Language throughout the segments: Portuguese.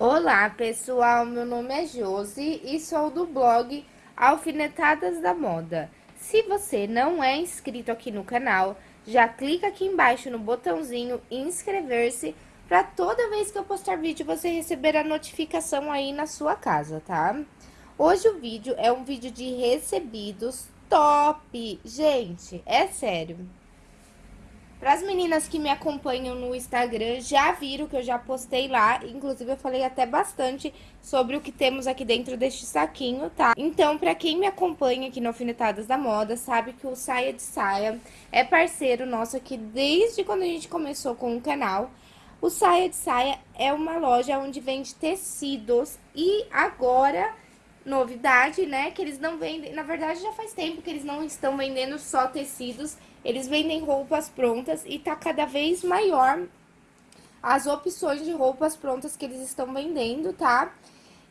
Olá pessoal, meu nome é Josi e sou do blog Alfinetadas da Moda. Se você não é inscrito aqui no canal, já clica aqui embaixo no botãozinho inscrever-se para toda vez que eu postar vídeo você receber a notificação aí na sua casa, tá? Hoje o vídeo é um vídeo de recebidos top, gente, é sério. Para as meninas que me acompanham no Instagram, já viram que eu já postei lá, inclusive eu falei até bastante sobre o que temos aqui dentro deste saquinho, tá? Então, para quem me acompanha aqui no Alfinetadas da Moda, sabe que o Saia de Saia é parceiro nosso aqui desde quando a gente começou com o canal. O Saia de Saia é uma loja onde vende tecidos e agora novidade, né? Que eles não vendem, na verdade já faz tempo que eles não estão vendendo só tecidos, eles vendem roupas prontas e tá cada vez maior as opções de roupas prontas que eles estão vendendo, tá?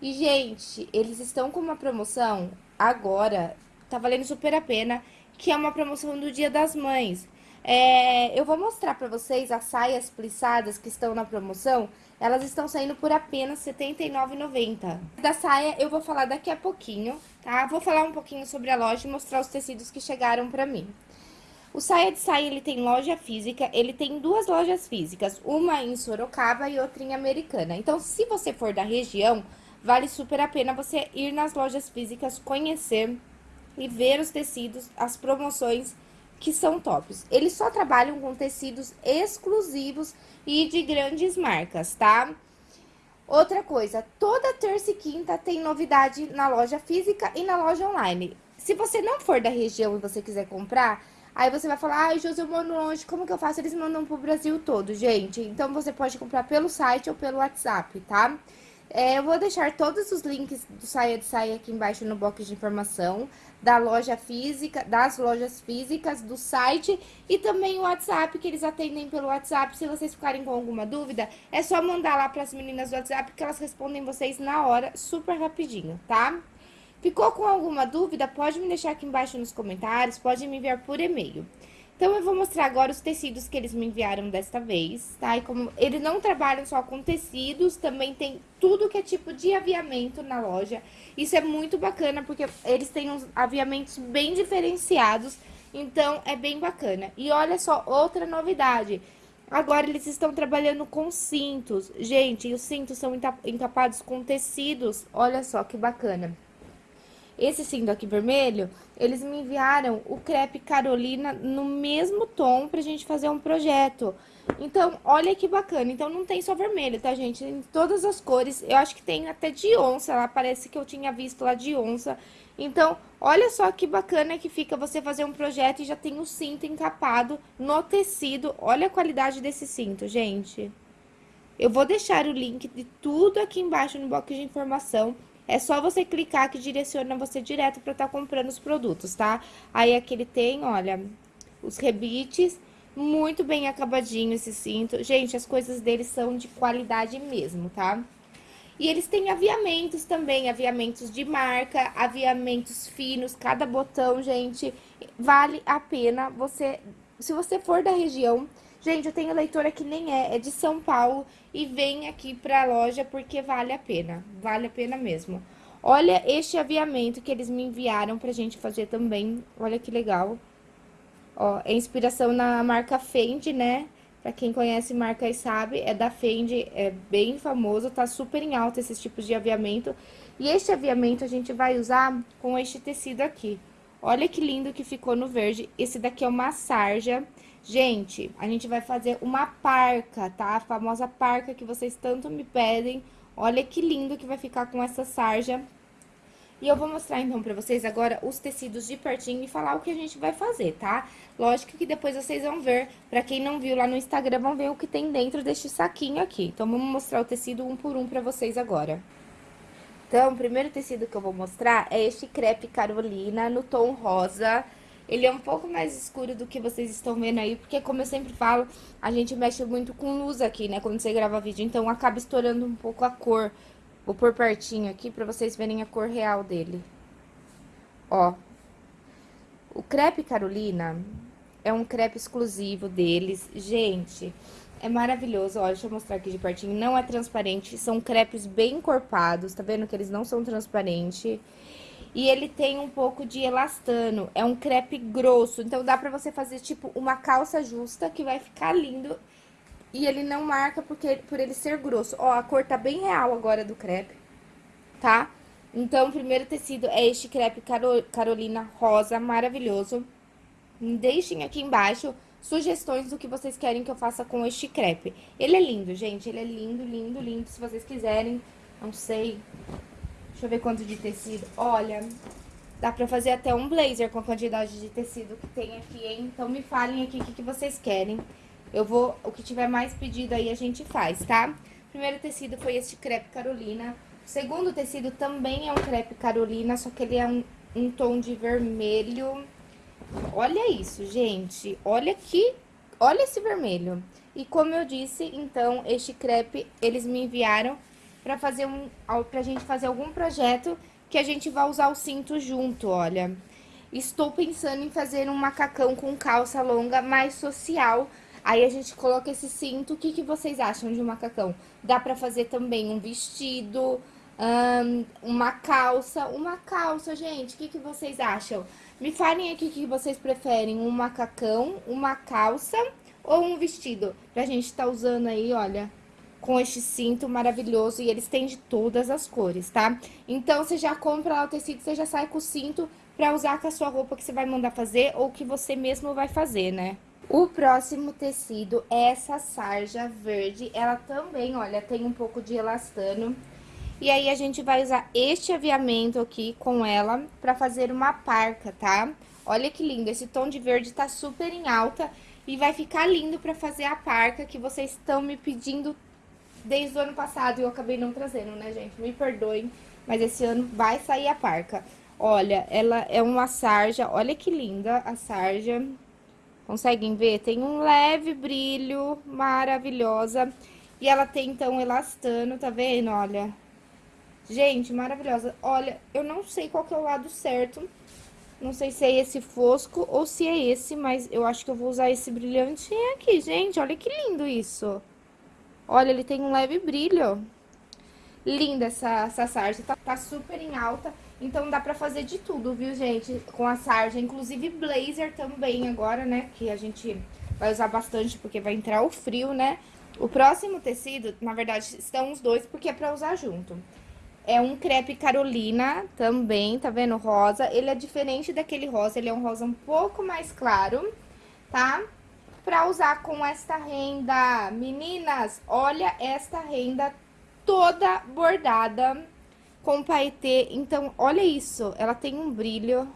E, gente, eles estão com uma promoção agora, tá valendo super a pena, que é uma promoção do Dia das Mães. É, eu vou mostrar pra vocês as saias plissadas que estão na promoção. Elas estão saindo por apenas R$ 79,90. Da saia eu vou falar daqui a pouquinho, tá? Vou falar um pouquinho sobre a loja e mostrar os tecidos que chegaram pra mim. O Saia de Saia, ele tem loja física, ele tem duas lojas físicas, uma em Sorocaba e outra em Americana. Então, se você for da região, vale super a pena você ir nas lojas físicas, conhecer e ver os tecidos, as promoções que são tops. Eles só trabalham com tecidos exclusivos e de grandes marcas, tá? Outra coisa, toda terça e quinta tem novidade na loja física e na loja online. Se você não for da região e você quiser comprar, aí você vai falar, ai, José, eu moro longe, como que eu faço? Eles mandam pro Brasil todo, gente. Então, você pode comprar pelo site ou pelo WhatsApp? Tá? É, eu vou deixar todos os links do Saia de Saia aqui embaixo no box de informação, da loja física, das lojas físicas, do site e também o WhatsApp, que eles atendem pelo WhatsApp. Se vocês ficarem com alguma dúvida, é só mandar lá para as meninas do WhatsApp que elas respondem vocês na hora, super rapidinho, tá? Ficou com alguma dúvida? Pode me deixar aqui embaixo nos comentários, pode me enviar por e-mail. Então, eu vou mostrar agora os tecidos que eles me enviaram desta vez, tá? E como eles não trabalham só com tecidos, também tem tudo que é tipo de aviamento na loja. Isso é muito bacana, porque eles têm uns aviamentos bem diferenciados, então é bem bacana. E olha só, outra novidade. Agora, eles estão trabalhando com cintos. Gente, os cintos são encapados com tecidos. Olha só que bacana. Esse cinto aqui vermelho, eles me enviaram o crepe Carolina no mesmo tom pra gente fazer um projeto. Então, olha que bacana. Então, não tem só vermelho, tá, gente? Em todas as cores. Eu acho que tem até de onça lá. Parece que eu tinha visto lá de onça. Então, olha só que bacana que fica você fazer um projeto e já tem o cinto encapado no tecido. Olha a qualidade desse cinto, gente. Eu vou deixar o link de tudo aqui embaixo no box de informação. É só você clicar que direciona você direto para estar tá comprando os produtos, tá? Aí aqui ele tem, olha, os rebites, muito bem acabadinho esse cinto. Gente, as coisas deles são de qualidade mesmo, tá? E eles têm aviamentos também, aviamentos de marca, aviamentos finos, cada botão, gente, vale a pena você... Se você for da região, Gente, eu tenho leitora que nem é, é de São Paulo e vem aqui pra loja porque vale a pena, vale a pena mesmo. Olha este aviamento que eles me enviaram pra gente fazer também, olha que legal. Ó, é inspiração na marca Fendi, né? Pra quem conhece marca e sabe, é da Fendi, é bem famoso, tá super em alta esses tipos de aviamento. E este aviamento a gente vai usar com este tecido aqui. Olha que lindo que ficou no verde. Esse daqui é uma sarja. Gente, a gente vai fazer uma parca, tá? A famosa parca que vocês tanto me pedem. Olha que lindo que vai ficar com essa sarja. E eu vou mostrar, então, pra vocês agora os tecidos de pertinho e falar o que a gente vai fazer, tá? Lógico que depois vocês vão ver, pra quem não viu lá no Instagram, vão ver o que tem dentro deste saquinho aqui. Então, vamos mostrar o tecido um por um pra vocês agora. Então, o primeiro tecido que eu vou mostrar é este crepe Carolina no tom rosa. Ele é um pouco mais escuro do que vocês estão vendo aí, porque como eu sempre falo, a gente mexe muito com luz aqui, né, quando você grava vídeo, então acaba estourando um pouco a cor. Vou pôr pertinho aqui pra vocês verem a cor real dele. Ó. O crepe Carolina é um crepe exclusivo deles. Gente, É maravilhoso, olha, deixa eu mostrar aqui de pertinho. Não é transparente, são crepes bem encorpados, tá vendo que eles não são transparentes? E ele tem um pouco de elastano, é um crepe grosso, então dá pra você fazer, tipo, uma calça justa que vai ficar lindo. E ele não marca porque, por ele ser grosso. Ó, a cor tá bem real agora do crepe, tá? Então, o primeiro tecido é este crepe Carolina Rosa, maravilhoso. Deixem aqui embaixo sugestões do que vocês querem que eu faça com este crepe. Ele é lindo, gente, ele é lindo, lindo, lindo. Se vocês quiserem, não sei, deixa eu ver quanto de tecido. Olha, dá pra fazer até um blazer com a quantidade de tecido que tem aqui, hein? Então me falem aqui o que, que vocês querem. Eu vou, o que tiver mais pedido aí a gente faz, tá? primeiro tecido foi este crepe Carolina. O segundo tecido também é um crepe Carolina, só que ele é um, um tom de vermelho Olha isso, gente. Olha aqui, olha esse vermelho. E como eu disse, então, este crepe, eles me enviaram pra fazer um, pra gente fazer algum projeto que a gente vai usar o cinto junto, olha. Estou pensando em fazer um macacão com calça longa mais social. Aí a gente coloca esse cinto. O que, que vocês acham de um macacão? Dá pra fazer também um vestido, um, uma calça. Uma calça, gente, o que, que vocês acham? Me falem aqui o que vocês preferem, um macacão, uma calça ou um vestido. Pra gente estar tá usando aí, olha, com este cinto maravilhoso. E eles têm de todas as cores, tá? Então, você já compra lá o tecido, você já sai com o cinto pra usar com a sua roupa que você vai mandar fazer ou que você mesmo vai fazer, né? O próximo tecido é essa sarja verde. Ela também, olha, tem um pouco de elastano. E aí, a gente vai usar este aviamento aqui com ela pra fazer uma parca, tá? Olha que lindo, esse tom de verde tá super em alta e vai ficar lindo pra fazer a parca que vocês estão me pedindo desde o ano passado e eu acabei não trazendo, né, gente? Me perdoem, mas esse ano vai sair a parca. Olha, ela é uma sarja, olha que linda a sarja. Conseguem ver? Tem um leve brilho, maravilhosa. E ela tem, então, elastano, tá vendo? Olha, Gente, maravilhosa. Olha, eu não sei qual que é o lado certo. Não sei se é esse fosco ou se é esse, mas eu acho que eu vou usar esse brilhante aqui, gente. Olha que lindo isso. Olha, ele tem um leve brilho. Linda essa, essa sarja, tá, tá super em alta. Então dá pra fazer de tudo, viu, gente? Com a sarja, inclusive blazer também agora, né? Que a gente vai usar bastante porque vai entrar o frio, né? O próximo tecido, na verdade, estão os dois porque é pra usar junto. É um crepe Carolina também, tá vendo? Rosa. Ele é diferente daquele rosa, ele é um rosa um pouco mais claro, tá? Pra usar com esta renda. Meninas, olha esta renda toda bordada com paetê. Então, olha isso, ela tem um brilho.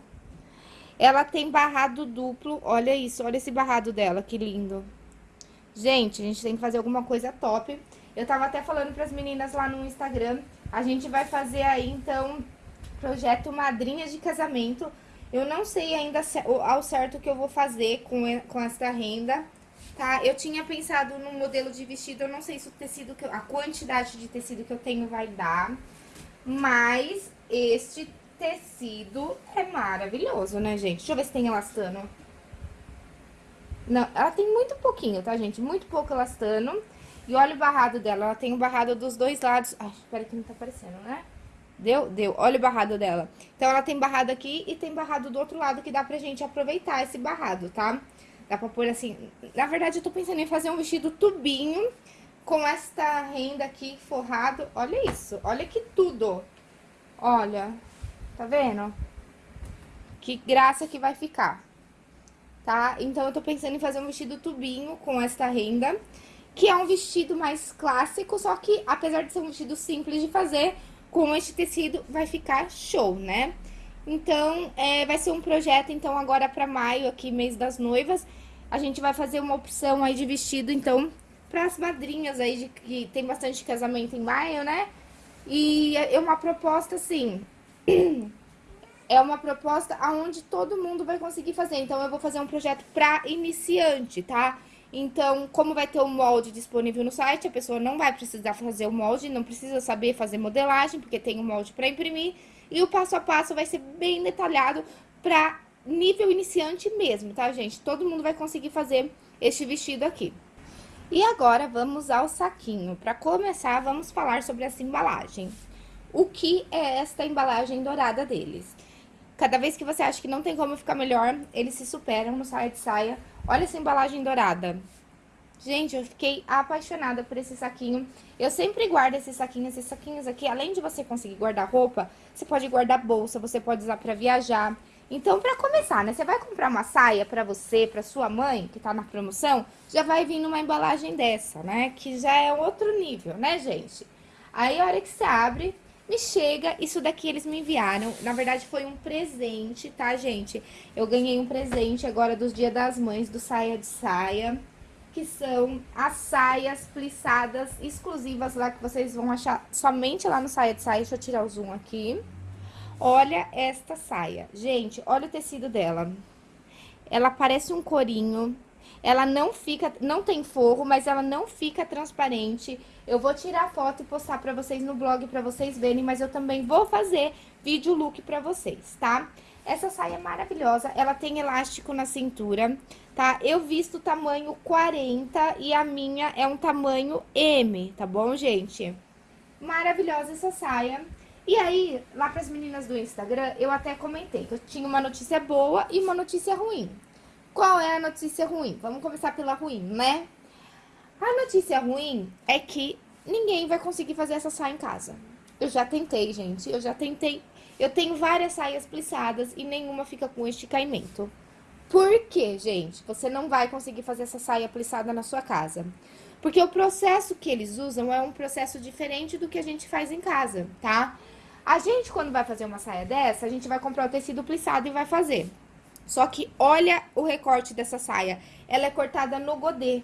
Ela tem barrado duplo, olha isso, olha esse barrado dela, que lindo. Gente, a gente tem que fazer alguma coisa top. Eu tava até falando pras meninas lá no Instagram a gente vai fazer aí, então, projeto Madrinha de Casamento. Eu não sei ainda ao certo o que eu vou fazer com, com essa renda, tá? Eu tinha pensado no modelo de vestido, eu não sei se o tecido, que eu, a quantidade de tecido que eu tenho vai dar, mas este tecido é maravilhoso, né, gente? Deixa eu ver se tem elastano. Não, ela tem muito pouquinho, tá, gente? Muito pouco elastano. E olha o barrado dela, ela tem o barrado dos dois lados. Ai, espera que não tá aparecendo, né? Deu? Deu. Olha o barrado dela. Então, ela tem barrado aqui e tem barrado do outro lado que dá pra gente aproveitar esse barrado, tá? Dá pra pôr assim... Na verdade, eu tô pensando em fazer um vestido tubinho com esta renda aqui forrado. Olha isso. Olha que tudo. Olha. Tá vendo? Que graça que vai ficar. Tá? Então, eu tô pensando em fazer um vestido tubinho com esta renda que é um vestido mais clássico, só que apesar de ser um vestido simples de fazer, com este tecido vai ficar show, né? Então, é, vai ser um projeto, então, agora para maio, aqui, mês das noivas, a gente vai fazer uma opção aí de vestido, então, para as madrinhas aí, de, que tem bastante casamento em maio, né? E é uma proposta, assim, é uma proposta aonde todo mundo vai conseguir fazer. Então, eu vou fazer um projeto para iniciante, tá? Então, como vai ter o molde disponível no site, a pessoa não vai precisar fazer o molde, não precisa saber fazer modelagem, porque tem o um molde para imprimir. E o passo a passo vai ser bem detalhado para nível iniciante mesmo, tá, gente? Todo mundo vai conseguir fazer este vestido aqui. E agora, vamos ao saquinho. Para começar, vamos falar sobre essa embalagem. O que é esta embalagem dourada deles? Cada vez que você acha que não tem como ficar melhor, eles se superam no saia de saia. Olha essa embalagem dourada. Gente, eu fiquei apaixonada por esse saquinho. Eu sempre guardo esses saquinhos. Esses saquinhos aqui, além de você conseguir guardar roupa, você pode guardar bolsa, você pode usar pra viajar. Então, pra começar, né? Você vai comprar uma saia pra você, pra sua mãe, que tá na promoção, já vai vir numa embalagem dessa, né? Que já é outro nível, né, gente? Aí, a hora que você abre, me chega, isso daqui eles me enviaram, na verdade foi um presente, tá, gente? Eu ganhei um presente agora dos Dia das Mães, do Saia de Saia que são as saias plissadas exclusivas lá que vocês vão achar somente lá no Saia de Saia. Deixa eu tirar o zoom aqui. Olha esta saia. Gente, olha o tecido dela. Ela parece um corinho. Ela não fica, não tem forro, mas ela não fica transparente. Eu vou tirar foto e postar pra vocês no blog pra vocês verem, mas eu também vou fazer vídeo look pra vocês, tá? Essa saia é maravilhosa, ela tem elástico na cintura, tá? Eu visto tamanho 40 e a minha é um tamanho M, tá bom, gente? Maravilhosa essa saia. E aí, lá para as meninas do Instagram, eu até comentei que eu tinha uma notícia boa e uma notícia ruim. Qual é a notícia ruim? Vamos começar pela ruim, né? A notícia ruim é que ninguém vai conseguir fazer essa saia em casa. Eu já tentei, gente. Eu já tentei. Eu tenho várias saias plissadas e nenhuma fica com este caimento. Por quê, gente? Você não vai conseguir fazer essa saia plissada na sua casa. Porque o processo que eles usam é um processo diferente do que a gente faz em casa, tá? A gente, quando vai fazer uma saia dessa, a gente vai comprar o tecido plissado e vai fazer. Só que olha o recorte dessa saia. Ela é cortada no godê,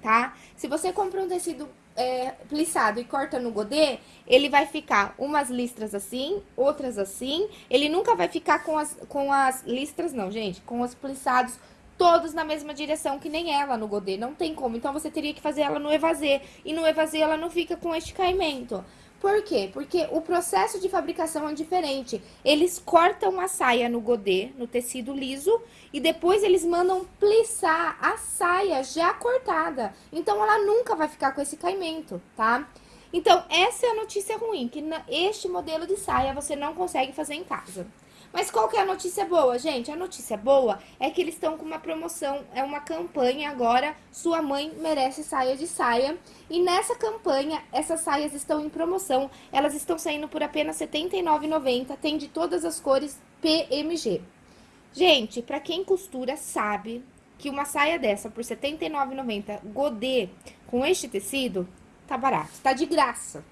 tá? Se você compra um tecido é, plissado e corta no godê, ele vai ficar umas listras assim, outras assim. Ele nunca vai ficar com as, com as listras, não, gente, com os plissados todos na mesma direção, que nem ela no godê. Não tem como. Então, você teria que fazer ela no evasê. E no evasê, ela não fica com este caimento. Por quê? Porque o processo de fabricação é diferente. Eles cortam a saia no godê, no tecido liso, e depois eles mandam plissar a saia já cortada. Então, ela nunca vai ficar com esse caimento, tá? Então, essa é a notícia ruim, que este modelo de saia você não consegue fazer em casa. Mas qual que é a notícia boa, gente? A notícia boa é que eles estão com uma promoção, é uma campanha agora, Sua Mãe Merece Saia de Saia. E nessa campanha, essas saias estão em promoção, elas estão saindo por apenas R$ 79,90, tem de todas as cores PMG. Gente, pra quem costura sabe que uma saia dessa por R$ 79,90 godê com este tecido, tá barato, tá de graça.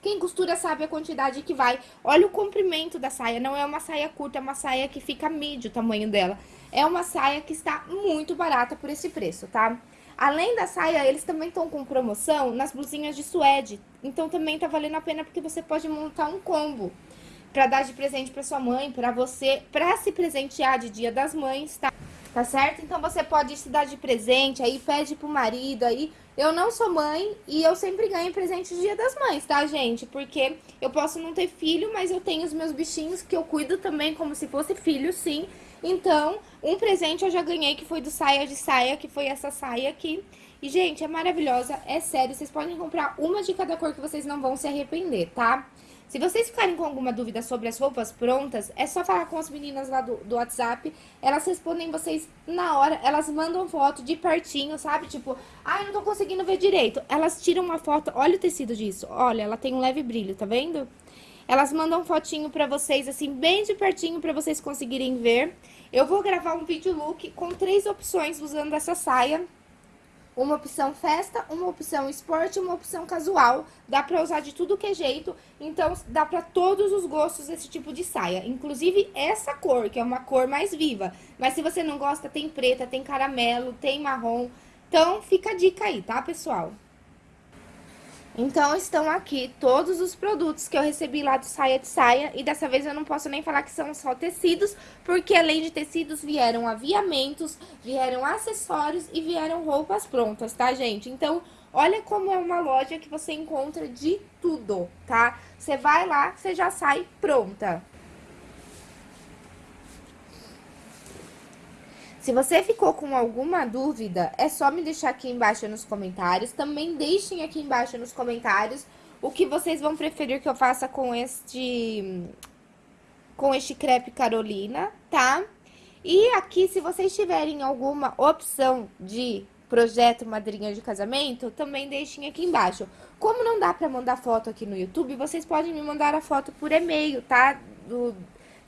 Quem costura sabe a quantidade que vai. Olha o comprimento da saia, não é uma saia curta, é uma saia que fica médio o tamanho dela. É uma saia que está muito barata por esse preço, tá? Além da saia, eles também estão com promoção nas blusinhas de suede. Então também tá valendo a pena porque você pode montar um combo para dar de presente para sua mãe, para você, para se presentear de Dia das Mães, tá? Tá certo? Então você pode se dar de presente, aí pede pro marido, aí eu não sou mãe e eu sempre ganho presente de dia das mães, tá, gente? Porque eu posso não ter filho, mas eu tenho os meus bichinhos que eu cuido também como se fosse filho, sim. Então, um presente eu já ganhei que foi do Saia de Saia, que foi essa saia aqui. E, gente, é maravilhosa, é sério, vocês podem comprar uma de cada cor que vocês não vão se arrepender, tá? Se vocês ficarem com alguma dúvida sobre as roupas prontas, é só falar com as meninas lá do, do WhatsApp. Elas respondem vocês na hora, elas mandam foto de pertinho, sabe? Tipo, ah, não tô conseguindo ver direito. Elas tiram uma foto, olha o tecido disso, olha, ela tem um leve brilho, tá vendo? Elas mandam fotinho pra vocês, assim, bem de pertinho pra vocês conseguirem ver. Eu vou gravar um vídeo look com três opções usando essa saia uma opção festa, uma opção esporte, uma opção casual. Dá pra usar de tudo que é jeito, então dá pra todos os gostos esse tipo de saia. Inclusive essa cor, que é uma cor mais viva. Mas se você não gosta, tem preta, tem caramelo, tem marrom. Então fica a dica aí, tá, pessoal? Então, estão aqui todos os produtos que eu recebi lá do Saia de Saia. E dessa vez eu não posso nem falar que são só tecidos, porque além de tecidos vieram aviamentos, vieram acessórios e vieram roupas prontas, tá, gente? Então, olha como é uma loja que você encontra de tudo, tá? Você vai lá, você já sai pronta. Se você ficou com alguma dúvida, é só me deixar aqui embaixo nos comentários. Também deixem aqui embaixo nos comentários o que vocês vão preferir que eu faça com este com este crepe Carolina, tá? E aqui, se vocês tiverem alguma opção de projeto madrinha de casamento, também deixem aqui embaixo. Como não dá pra mandar foto aqui no YouTube, vocês podem me mandar a foto por e-mail, tá? Do,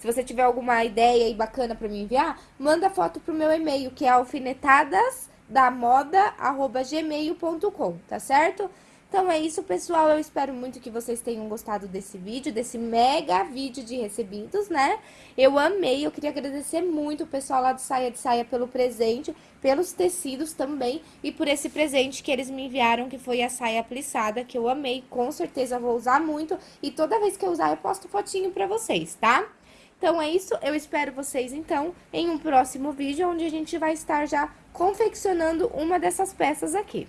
se você tiver alguma ideia aí bacana pra me enviar, manda foto pro meu e-mail, que é alfinetadasdamoda.gmail.com, tá certo? Então é isso, pessoal. Eu espero muito que vocês tenham gostado desse vídeo, desse mega vídeo de recebidos, né? Eu amei, eu queria agradecer muito o pessoal lá do Saia de Saia pelo presente, pelos tecidos também e por esse presente que eles me enviaram, que foi a saia plissada, que eu amei, com certeza vou usar muito. E toda vez que eu usar, eu posto fotinho pra vocês, tá? Então é isso, eu espero vocês então em um próximo vídeo, onde a gente vai estar já confeccionando uma dessas peças aqui.